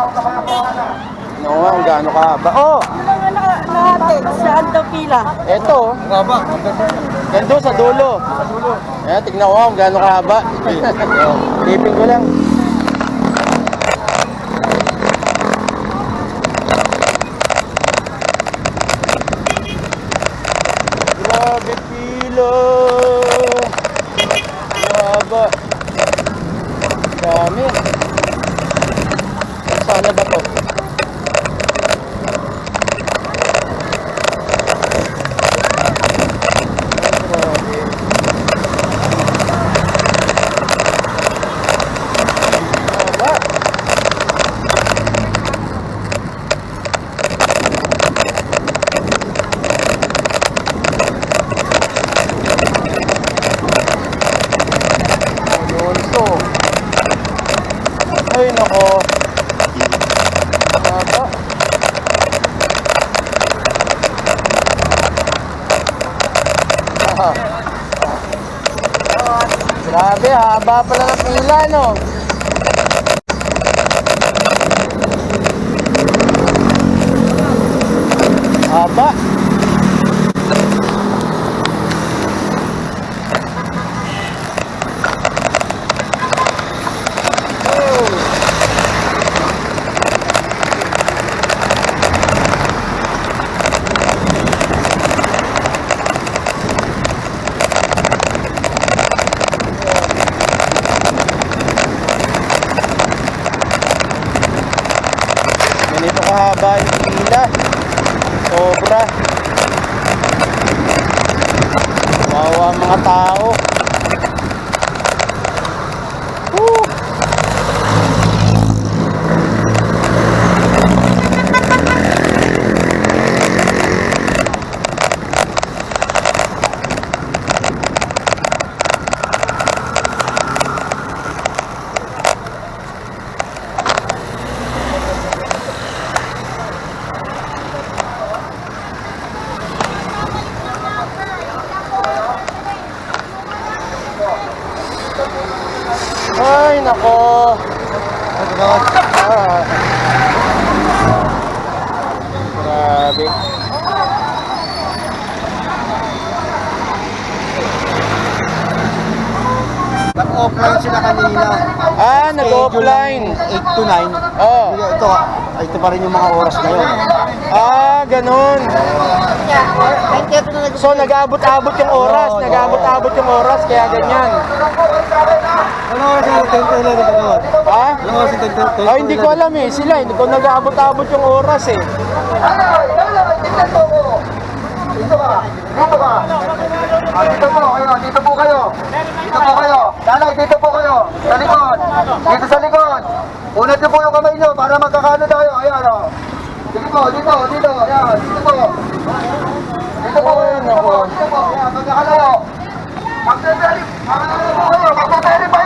Ano nga kung gaano kahaba. Oh! Yung mga naka- nakatik, saan daw pila? Eto. Kahaba. Gando sa dulo. Sa dulo. Ayan, tignan ko kung gaano kahaba. Tipin ko lang. Grabe pila. Kahaba. Dami. Sana ba to? Grabe. Haba. Alonso. Ay, nako. Haba. Ah. Grabe, haba pala ng pila, no? Haba. Ganito kahaba yung pila. Sobra. Wawa mga tao. Ay, nako. Ah. Grabe. Nag-offline sila kanina. Ah, nag-offline. 8 to 9. Oh. Ito, ito pa rin yung mga oras ngayon. Ah, ganun. So, nag-abot-abot yung oras. Nag-abot-abot yung oras, kaya ganyan. Ano oras yung 10 to 11 ka doon? Ha? Ano oras yung 10 to 10 Ah, hindi ko alam eh. Sila, hindi ko nag-abot-abot yung oras eh. Dito ka. Dito ka. Ah, dito po kayo. Dito po kayo. Dito po kayo. Nanay, dito po kayo. Sa likod. Dito sa likod. Unat niyo po yung kamay niyo para magkakano tayo. Ayan o. Dito po, dito, dito. Ayan, dito po. Dito po kayo. Dito po. Dito po. Ayan, magkakalayo. Magpe-verify po kayo. Magpe-verify po